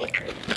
acres.